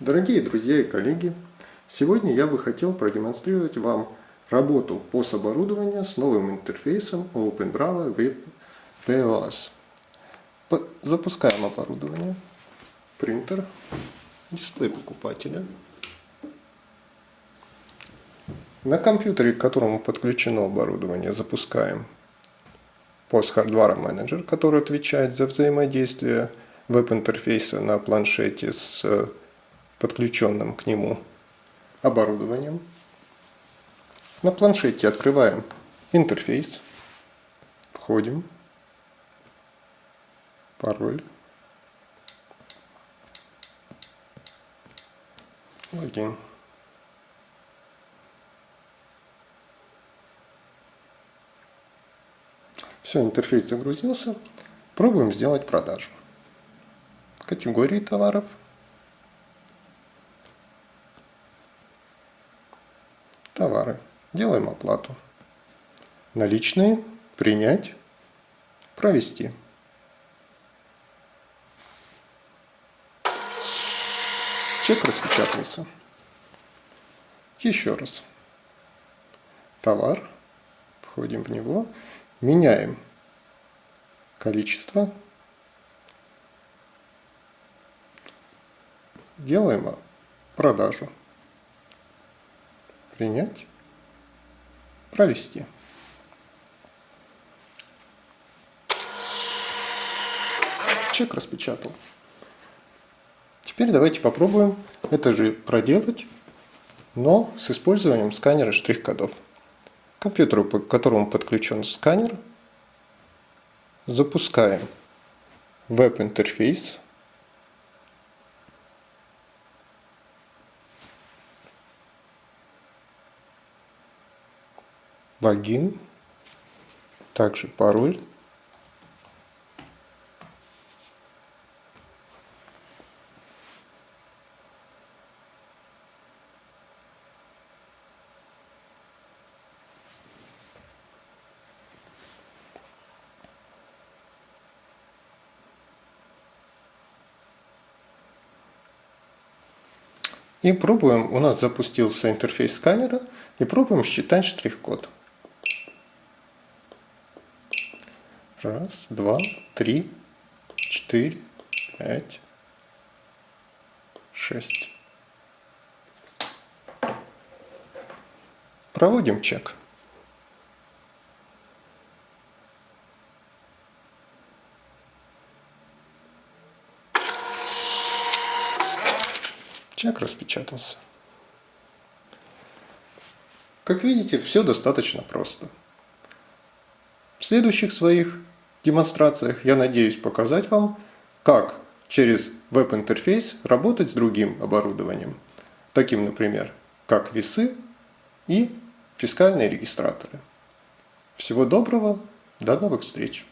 Дорогие друзья и коллеги, сегодня я бы хотел продемонстрировать вам работу POS-оборудования с новым интерфейсом OpenBravo Web POS. Запускаем оборудование, принтер, дисплей покупателя. На компьютере, к которому подключено оборудование, запускаем POS Hardware Manager, который отвечает за взаимодействие веб-интерфейса на планшете с подключенным к нему оборудованием. На планшете открываем интерфейс, входим, пароль, логин. Все, интерфейс загрузился. Пробуем сделать продажу. Категории товаров – Делаем оплату. Наличные. Принять. Провести. Чек распечатался. Еще раз. Товар. Входим в него. Меняем количество. Делаем продажу принять, провести. Чек распечатал. Теперь давайте попробуем это же проделать, но с использованием сканера штрих-кодов. К компьютеру, к которому подключен сканер, запускаем веб-интерфейс логин, также пароль. И пробуем, у нас запустился интерфейс сканера, и пробуем считать штрих-код. Раз, два, три, четыре, пять, шесть. Проводим чек. Чек распечатался. Как видите, все достаточно просто. В следующих своих демонстрациях я надеюсь показать вам, как через веб-интерфейс работать с другим оборудованием, таким, например, как весы и фискальные регистраторы. Всего доброго, до новых встреч!